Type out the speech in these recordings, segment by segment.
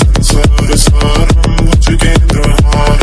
संसार सारं चेन्द्रहार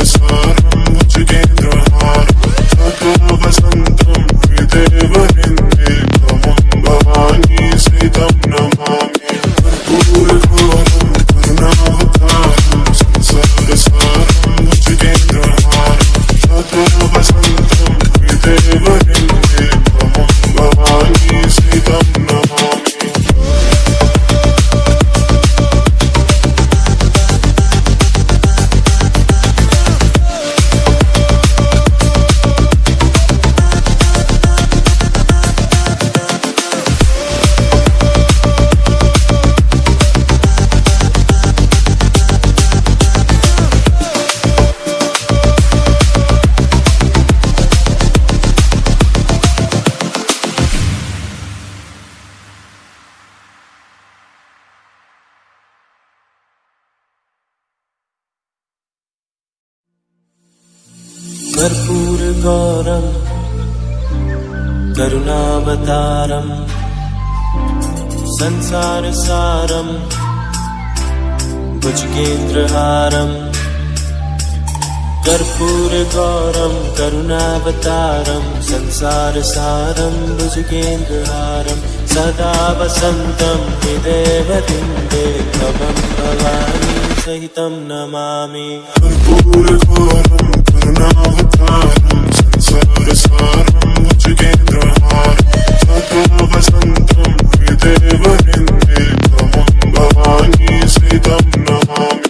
the sun. करुणावतारं संसारसारं भुजगेन्द्रहारम् कर्पूरगौरं करुणावतारं संसारसारं भुजगेन्द्रहारं सदा वसन्तं हृदयवृन्दे भवं भवानी सहितं नमामि। कर्पूरघोरं करुणावतारं संसारसारं भुजगेन्द्रहारं वसन्द्रिवी नवा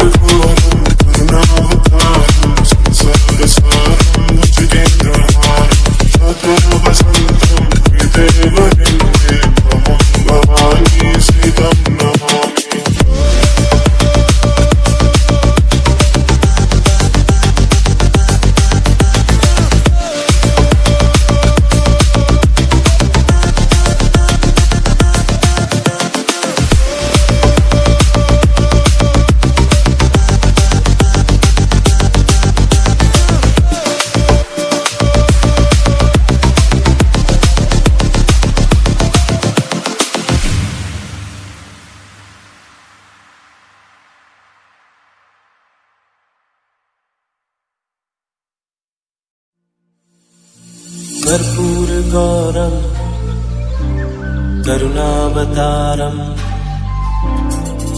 करुणावतारं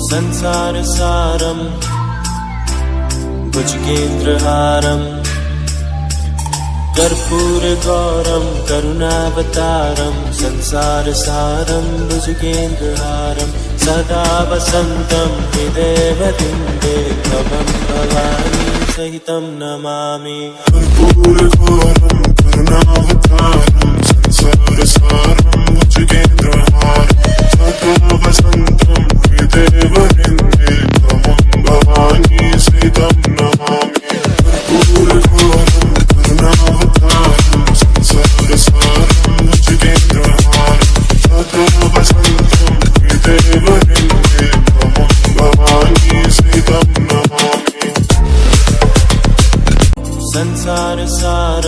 संसारसारं भुजगेन्द्रहारम् कर्पूरगौरं करुणावतारं संसारसारं भुजगेन्द्रहारं सदा वसन्तं हृदयवृन्दे भवं भवानी सहितं नमामि। कर्पूरघोरं करुणावतारं संसारसारं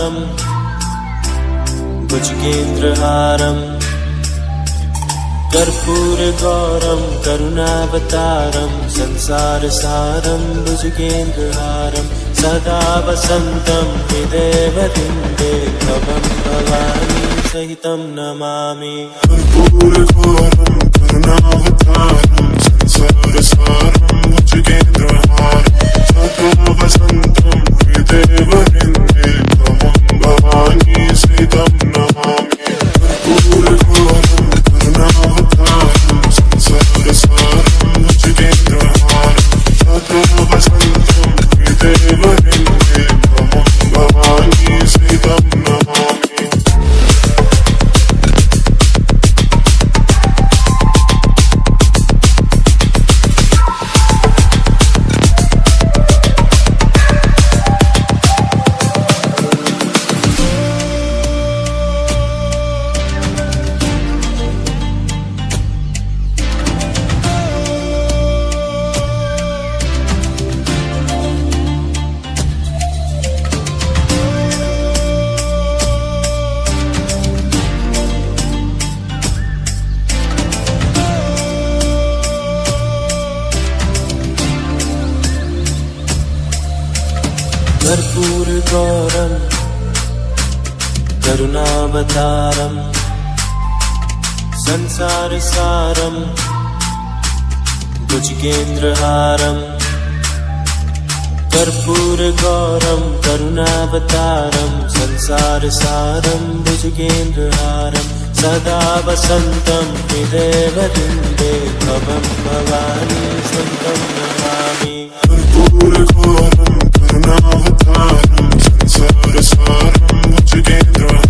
संसारसारं भुजगेन्द्रहारम् कर्पूरगौरं करुणावतारं संसारसारं भुजगेन्द्रहारं सदा वसन्तं हृदयवृन्दे भवं भवानी सहितं नमामि। कर्पूरघोरं करुणावतारं संसारसारं भुजगेन्द्रहारं कर्पूरगौरं करुणावतारं संसारसारं भुजगेन्द्रहारम् कर्पूरगौरं करुणावतारं संसारसारं भुजगेन्द्रहारं सदा वसन्तं हृदयवृन्दे भवं Bhavani सन्तं Namami Sarım sarım bu tükendra